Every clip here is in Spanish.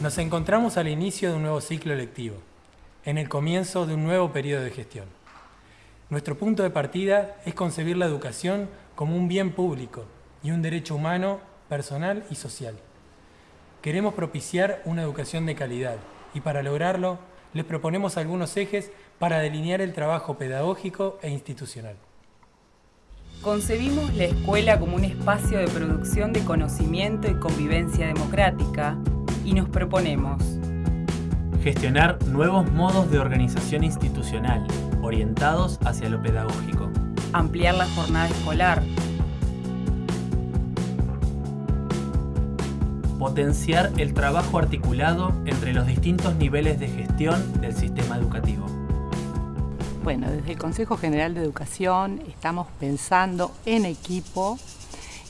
Nos encontramos al inicio de un nuevo ciclo lectivo, en el comienzo de un nuevo periodo de gestión. Nuestro punto de partida es concebir la educación como un bien público y un derecho humano, personal y social. Queremos propiciar una educación de calidad y para lograrlo les proponemos algunos ejes para delinear el trabajo pedagógico e institucional. Concebimos la escuela como un espacio de producción de conocimiento y convivencia democrática y nos proponemos. Gestionar nuevos modos de organización institucional orientados hacia lo pedagógico, ampliar la jornada escolar, potenciar el trabajo articulado entre los distintos niveles de gestión del sistema educativo. Bueno, desde el Consejo General de Educación estamos pensando en equipo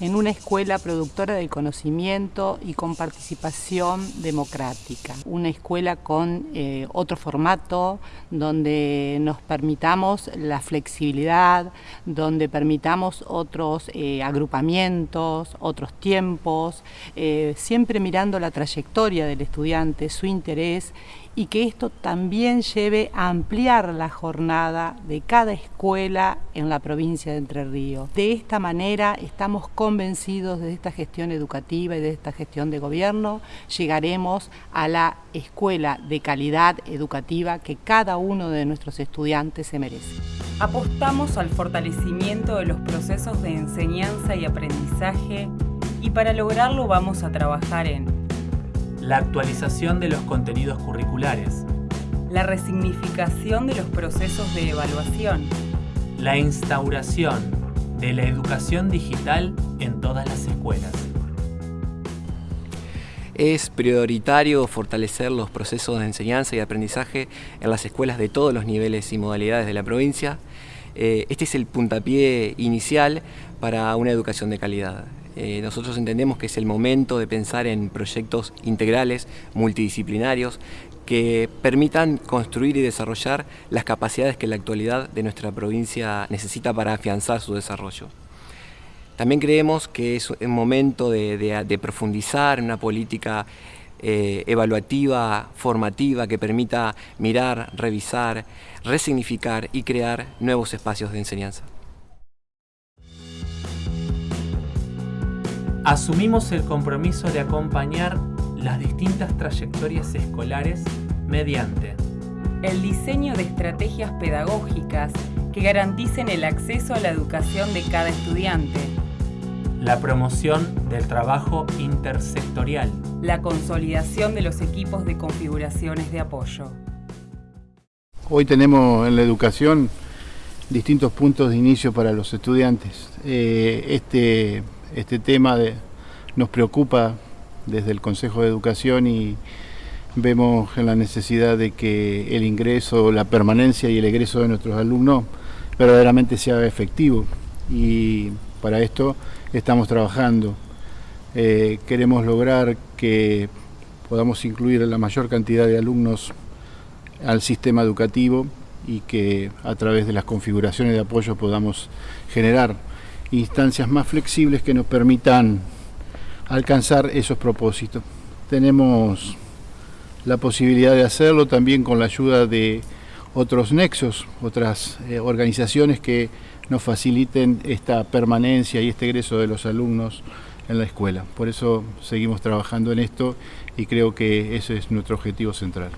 en una escuela productora del conocimiento y con participación democrática. Una escuela con eh, otro formato, donde nos permitamos la flexibilidad, donde permitamos otros eh, agrupamientos, otros tiempos, eh, siempre mirando la trayectoria del estudiante, su interés y que esto también lleve a ampliar la jornada de cada escuela en la provincia de Entre Ríos. De esta manera estamos convencidos de esta gestión educativa y de esta gestión de gobierno, llegaremos a la escuela de calidad educativa que cada uno de nuestros estudiantes se merece. Apostamos al fortalecimiento de los procesos de enseñanza y aprendizaje y para lograrlo vamos a trabajar en la actualización de los contenidos curriculares, la resignificación de los procesos de evaluación, la instauración de la educación digital en todas las escuelas. Es prioritario fortalecer los procesos de enseñanza y aprendizaje en las escuelas de todos los niveles y modalidades de la provincia. Eh, este es el puntapié inicial para una educación de calidad. Eh, nosotros entendemos que es el momento de pensar en proyectos integrales, multidisciplinarios, que permitan construir y desarrollar las capacidades que la actualidad de nuestra provincia necesita para afianzar su desarrollo. También creemos que es un momento de, profundizar en una política eh, evaluativa, formativa, que permita mirar, revisar, resignificar y crear nuevos espacios de enseñanza. Asumimos el compromiso de acompañar las distintas trayectorias escolares mediante el diseño de estrategias pedagógicas que garanticen el acceso a la educación de cada estudiante, la promoción del trabajo intersectorial, la consolidación de los equipos de configuraciones de apoyo. Hoy tenemos en la educación distintos puntos de inicio para los estudiantes. Eh, este este tema nos preocupa desde el Consejo de Educación y vemos la necesidad de que el ingreso, la permanencia y el egreso de nuestros alumnos verdaderamente sea efectivo y para esto estamos trabajando. Eh, queremos lograr que podamos incluir la mayor cantidad de alumnos al sistema educativo y que a través de las configuraciones de apoyo podamos generar instancias más flexibles que nos permitan alcanzar esos propósitos. Tenemos la posibilidad de hacerlo también con la ayuda de otros nexos, otras eh, organizaciones que nos faciliten esta permanencia y este egreso de los alumnos en la escuela. Por eso seguimos trabajando en esto y creo que ese es nuestro objetivo central.